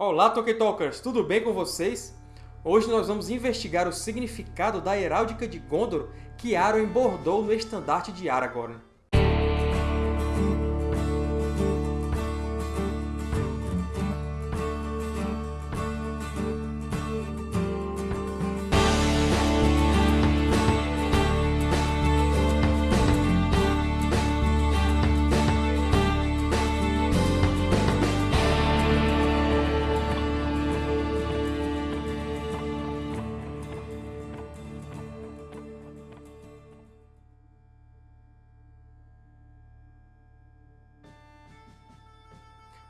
Olá, Tolkien Tudo bem com vocês? Hoje nós vamos investigar o significado da heráldica de Gondor que Arwen bordou no estandarte de Aragorn.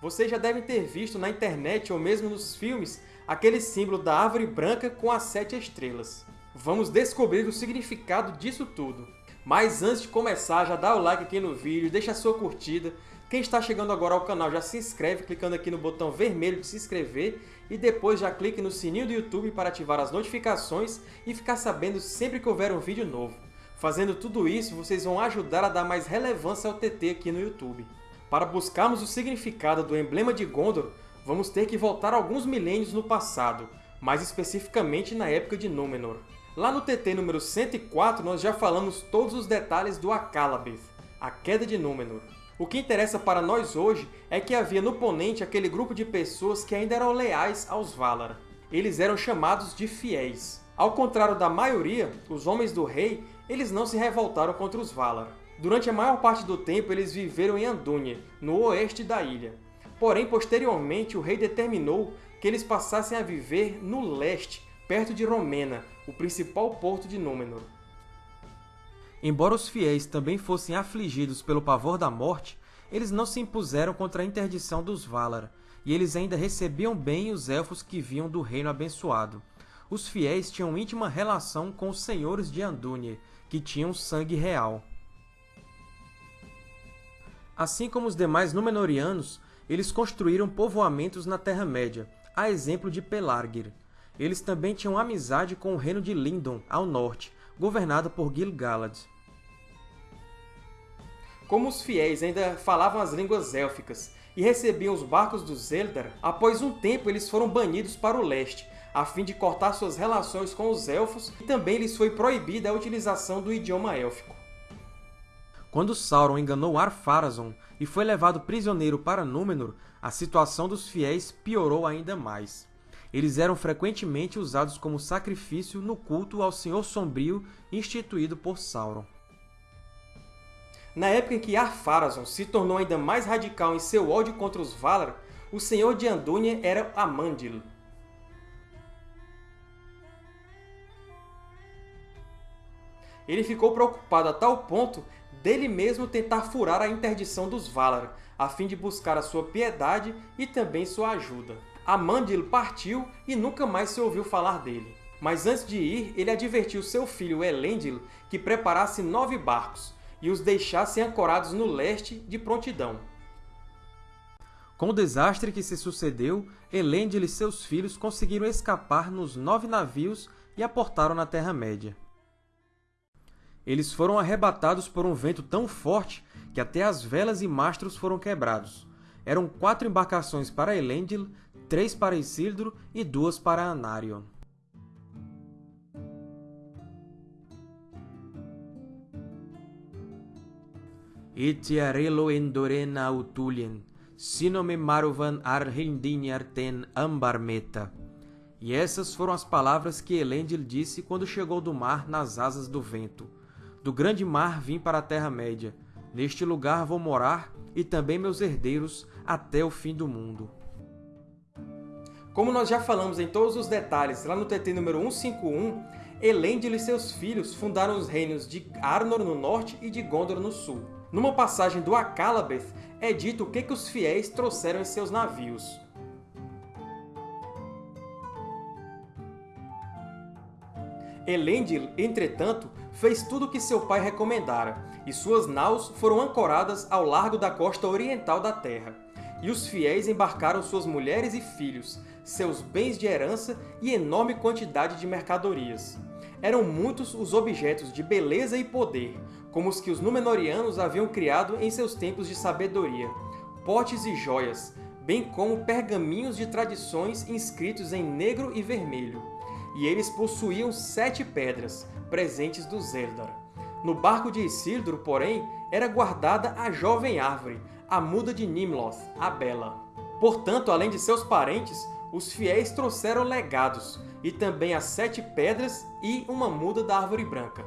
Vocês já devem ter visto na internet ou mesmo nos filmes aquele símbolo da árvore branca com as sete estrelas. Vamos descobrir o significado disso tudo. Mas antes de começar, já dá o like aqui no vídeo, deixa a sua curtida. Quem está chegando agora ao canal já se inscreve clicando aqui no botão vermelho de se inscrever e depois já clique no sininho do YouTube para ativar as notificações e ficar sabendo sempre que houver um vídeo novo. Fazendo tudo isso, vocês vão ajudar a dar mais relevância ao TT aqui no YouTube. Para buscarmos o significado do emblema de Gondor, vamos ter que voltar alguns milênios no passado, mais especificamente na época de Númenor. Lá no TT número 104, nós já falamos todos os detalhes do Akallabeth, a queda de Númenor. O que interessa para nós hoje é que havia no Ponente aquele grupo de pessoas que ainda eram leais aos Valar. Eles eram chamados de fiéis. Ao contrário da maioria, os homens do rei eles não se revoltaram contra os Valar. Durante a maior parte do tempo, eles viveram em Andúnie, no oeste da ilha. Porém, posteriormente, o rei determinou que eles passassem a viver no leste, perto de Romena, o principal porto de Númenor. Embora os fiéis também fossem afligidos pelo pavor da morte, eles não se impuseram contra a interdição dos Valar, e eles ainda recebiam bem os Elfos que vinham do Reino Abençoado. Os fiéis tinham íntima relação com os senhores de Andúnie, que tinham sangue real. Assim como os demais Númenóreanos, eles construíram povoamentos na Terra-média, a exemplo de Pelargir. Eles também tinham amizade com o reino de Lindon, ao norte, governado por Gil-galad. Como os fiéis ainda falavam as línguas élficas e recebiam os barcos dos Eldar, após um tempo eles foram banidos para o leste, a fim de cortar suas relações com os Elfos, e também lhes foi proibida a utilização do idioma élfico. Quando Sauron enganou Ar-Pharazôn e foi levado prisioneiro para Númenor, a situação dos fiéis piorou ainda mais. Eles eram frequentemente usados como sacrifício no culto ao Senhor Sombrio instituído por Sauron. Na época em que Ar-Pharazôn se tornou ainda mais radical em seu ódio contra os Valar, o Senhor de Andúnie era Amandil. Ele ficou preocupado a tal ponto dele mesmo tentar furar a interdição dos Valar, a fim de buscar a sua piedade e também sua ajuda. Amandil partiu e nunca mais se ouviu falar dele. Mas antes de ir, ele advertiu seu filho Elendil que preparasse nove barcos e os deixasse ancorados no leste de prontidão. Com o desastre que se sucedeu, Elendil e seus filhos conseguiram escapar nos nove navios e aportaram na Terra-média. Eles foram arrebatados por um vento tão forte que até as velas e mastros foram quebrados. Eram quatro embarcações para Elendil, três para Isildur e duas para Anarion. Itiarelo endorena autulien, sinome maruvan arten ambarmeta. E essas foram as palavras que Elendil disse quando chegou do mar nas asas do vento. Do grande mar vim para a Terra-média. Neste lugar vou morar, e também meus herdeiros, até o fim do mundo. Como nós já falamos em todos os detalhes lá no TT número 151, Elendil e seus filhos fundaram os reinos de Arnor no norte e de Gondor no sul. Numa passagem do Akallabeth, é dito o que, que os fiéis trouxeram em seus navios. Elendil, entretanto, fez tudo o que seu pai recomendara, e suas naus foram ancoradas ao largo da costa oriental da terra. E os fiéis embarcaram suas mulheres e filhos, seus bens de herança e enorme quantidade de mercadorias. Eram muitos os objetos de beleza e poder, como os que os Númenóreanos haviam criado em seus tempos de sabedoria. Potes e joias, bem como pergaminhos de tradições inscritos em negro e vermelho. E eles possuíam sete pedras, presentes dos Eldar. No barco de Isildur, porém, era guardada a jovem árvore, a muda de Nimloth, a Bela. Portanto, além de seus parentes, os fiéis trouxeram legados, e também as sete pedras e uma muda da árvore branca.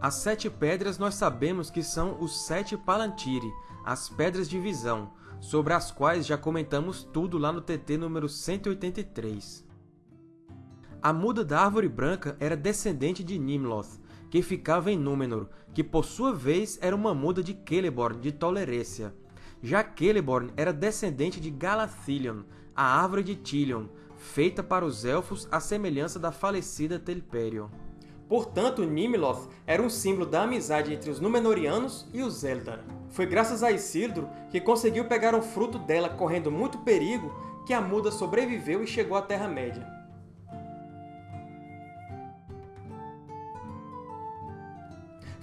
As sete pedras nós sabemos que são os sete Palantiri, as Pedras de Visão, sobre as quais já comentamos tudo lá no TT número 183. A muda da Árvore Branca era descendente de Nimloth, que ficava em Númenor, que por sua vez era uma muda de Celeborn de Tolerécia. Já Celeborn era descendente de Galathilion, a Árvore de Tilion, feita para os Elfos à semelhança da falecida Telperion. Portanto, Nimloth era um símbolo da amizade entre os Númenóreanos e os Eldar. Foi graças a Isildur que conseguiu pegar um fruto dela correndo muito perigo que a muda sobreviveu e chegou à Terra-média.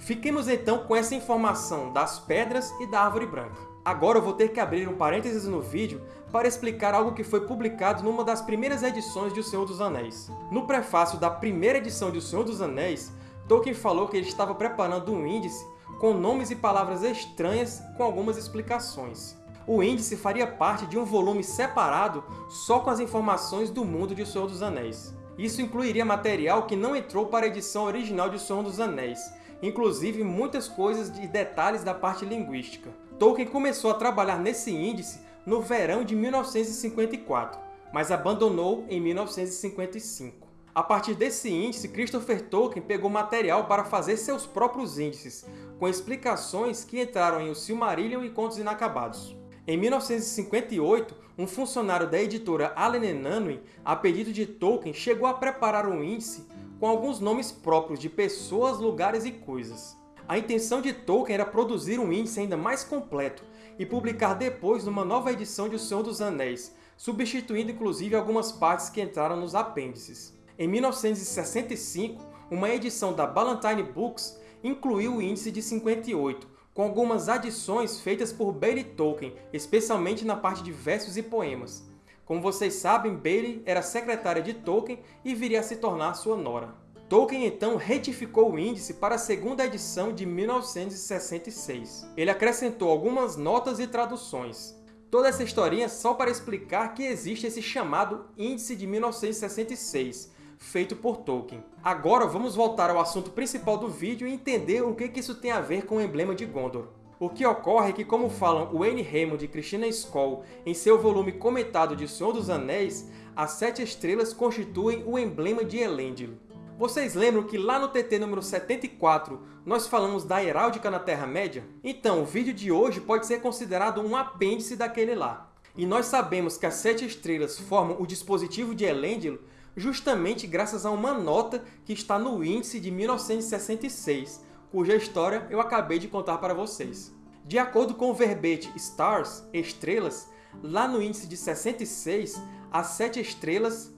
Fiquemos então com essa informação das Pedras e da Árvore Branca. Agora eu vou ter que abrir um parênteses no vídeo para explicar algo que foi publicado numa das primeiras edições de O Senhor dos Anéis. No prefácio da primeira edição de O Senhor dos Anéis, Tolkien falou que ele estava preparando um índice com nomes e palavras estranhas com algumas explicações. O índice faria parte de um volume separado só com as informações do mundo de O Senhor dos Anéis. Isso incluiria material que não entrou para a edição original de O Senhor dos Anéis, inclusive muitas coisas e detalhes da parte linguística. Tolkien começou a trabalhar nesse índice no verão de 1954, mas abandonou em 1955. A partir desse índice, Christopher Tolkien pegou material para fazer seus próprios índices, com explicações que entraram em O Silmarillion e Contos Inacabados. Em 1958, um funcionário da editora Allen Unwin, a pedido de Tolkien, chegou a preparar um índice com alguns nomes próprios de pessoas, lugares e coisas. A intenção de Tolkien era produzir um índice ainda mais completo e publicar depois numa nova edição de O Senhor dos Anéis, substituindo inclusive algumas partes que entraram nos apêndices. Em 1965, uma edição da Ballantine Books incluiu o índice de 58, com algumas adições feitas por Bailey Tolkien, especialmente na parte de versos e poemas. Como vocês sabem, Bailey era secretária de Tolkien e viria a se tornar sua nora. Tolkien então retificou o índice para a segunda edição de 1966. Ele acrescentou algumas notas e traduções. Toda essa historinha só para explicar que existe esse chamado Índice de 1966, feito por Tolkien. Agora vamos voltar ao assunto principal do vídeo e entender o que isso tem a ver com o emblema de Gondor. O que ocorre é que, como falam Wayne Raymond e Christina Skoll em seu volume comentado de Senhor dos Anéis, as Sete Estrelas constituem o emblema de Elendil. Vocês lembram que lá no TT número 74 nós falamos da heráldica na Terra-média? Então, o vídeo de hoje pode ser considerado um apêndice daquele lá. E nós sabemos que as Sete Estrelas formam o dispositivo de Elendil justamente graças a uma nota que está no índice de 1966, cuja história eu acabei de contar para vocês. De acordo com o verbete Stars, estrelas, lá no índice de 66, as sete estrelas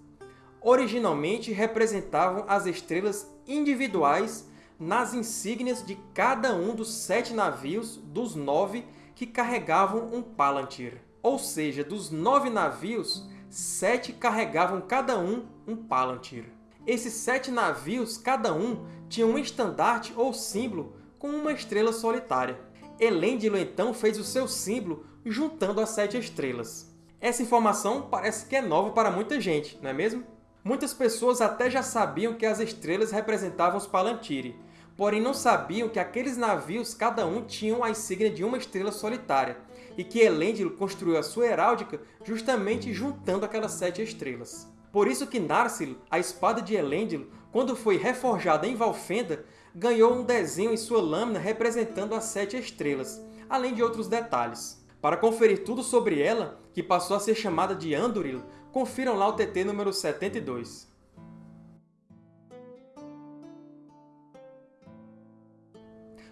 originalmente representavam as estrelas individuais nas insígnias de cada um dos sete navios dos nove que carregavam um Palantir. Ou seja, dos nove navios, sete carregavam cada um um Palantir. Esses sete navios, cada um, tinha um estandarte ou símbolo com uma estrela solitária. Elendil então fez o seu símbolo juntando as sete estrelas. Essa informação parece que é nova para muita gente, não é mesmo? Muitas pessoas até já sabiam que as estrelas representavam os Palantiri, porém não sabiam que aqueles navios cada um tinham a insígnia de uma estrela solitária, e que Elendil construiu a sua heráldica justamente juntando aquelas sete estrelas. Por isso que Narsil, a espada de Elendil, quando foi reforjada em Valfenda, ganhou um desenho em sua lâmina representando as sete estrelas, além de outros detalhes. Para conferir tudo sobre ela, que passou a ser chamada de Anduril, Confiram lá o TT número 72.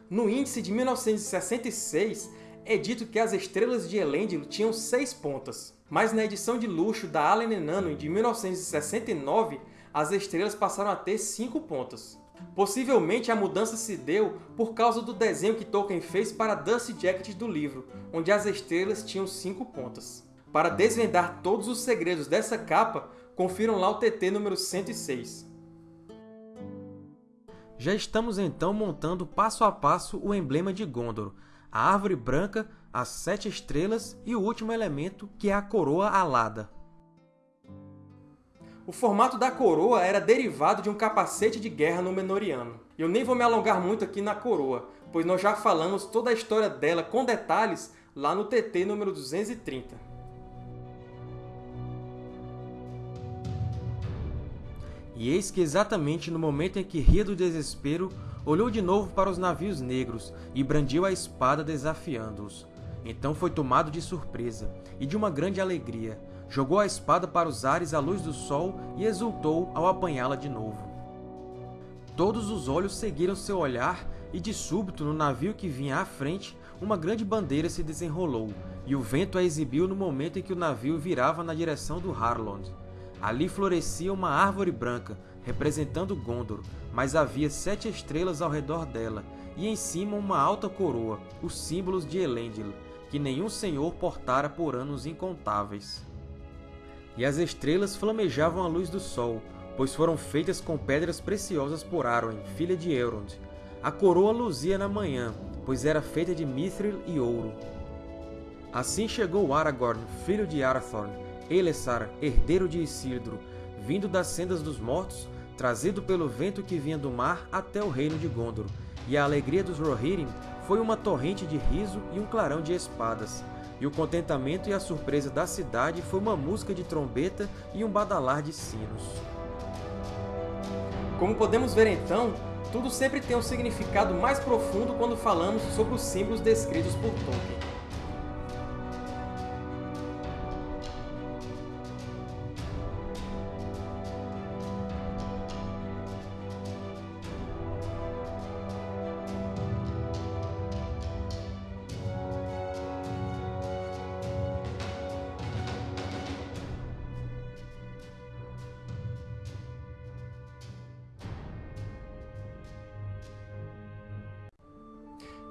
No índice de 1966, é dito que as estrelas de Elendil tinham seis pontas, mas na edição de luxo da Allen Nano de 1969, as estrelas passaram a ter cinco pontas. Possivelmente a mudança se deu por causa do desenho que Tolkien fez para Dusty Jacket do livro, onde as estrelas tinham cinco pontas. Para desvendar todos os segredos dessa capa, confiram lá o TT número 106. Já estamos então montando passo a passo o emblema de Gondor, a árvore branca, as sete estrelas e o último elemento, que é a coroa alada. O formato da coroa era derivado de um capacete de guerra Númenoriano. Eu nem vou me alongar muito aqui na coroa, pois nós já falamos toda a história dela com detalhes lá no TT número 230. E eis que exatamente no momento em que ria do desespero, olhou de novo para os navios negros e brandiu a espada desafiando-os. Então foi tomado de surpresa e de uma grande alegria, Jogou a espada para os ares à luz do sol e exultou ao apanhá-la de novo. Todos os olhos seguiram seu olhar e, de súbito, no navio que vinha à frente, uma grande bandeira se desenrolou, e o vento a exibiu no momento em que o navio virava na direção do Harlond. Ali florescia uma árvore branca, representando Gondor, mas havia sete estrelas ao redor dela, e em cima uma alta coroa, os símbolos de Elendil, que nenhum senhor portara por anos incontáveis e as estrelas flamejavam à luz do sol, pois foram feitas com pedras preciosas por Arwen, filha de Elrond. A coroa luzia na manhã, pois era feita de mithril e ouro. Assim chegou Aragorn, filho de Arathorn, Elessar, herdeiro de Isildur, vindo das sendas dos mortos, trazido pelo vento que vinha do mar até o reino de Gondor, e a alegria dos Rohirrim foi uma torrente de riso e um clarão de espadas, e o contentamento e a surpresa da cidade foi uma música de trombeta e um badalar de sinos. Como podemos ver então, tudo sempre tem um significado mais profundo quando falamos sobre os símbolos descritos por Tolkien.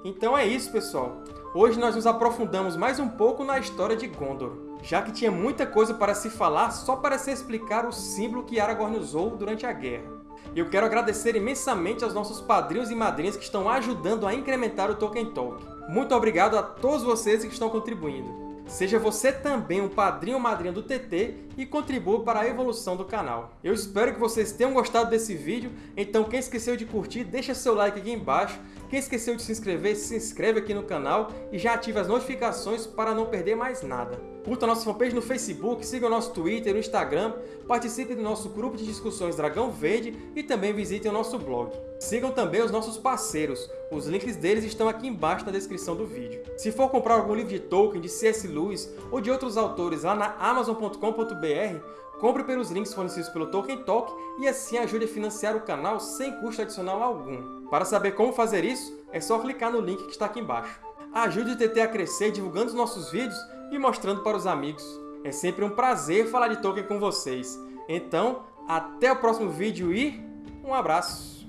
Então é isso, pessoal! Hoje nós nos aprofundamos mais um pouco na história de Gondor, já que tinha muita coisa para se falar só para se explicar o símbolo que Aragorn usou durante a guerra. Eu quero agradecer imensamente aos nossos padrinhos e madrinhas que estão ajudando a incrementar o Tolkien Talk. Muito obrigado a todos vocês que estão contribuindo. Seja você também um padrinho ou madrinha do TT e contribua para a evolução do canal. Eu espero que vocês tenham gostado desse vídeo, então quem esqueceu de curtir, deixa seu like aqui embaixo. Quem esqueceu de se inscrever, se inscreve aqui no canal e já ativa as notificações para não perder mais nada. Curta a nossa fanpage no Facebook, siga o nosso Twitter e o Instagram, participe do nosso grupo de discussões Dragão Verde e também visitem o nosso blog. Sigam também os nossos parceiros, os links deles estão aqui embaixo na descrição do vídeo. Se for comprar algum livro de Tolkien, de C.S. Lewis ou de outros autores lá na Amazon.com.br, compre pelos links fornecidos pelo Tolkien Talk e assim ajude a financiar o canal sem custo adicional algum. Para saber como fazer isso, é só clicar no link que está aqui embaixo. Ajude o TT a crescer divulgando os nossos vídeos e mostrando para os amigos. É sempre um prazer falar de Tolkien com vocês. Então, até o próximo vídeo e um abraço!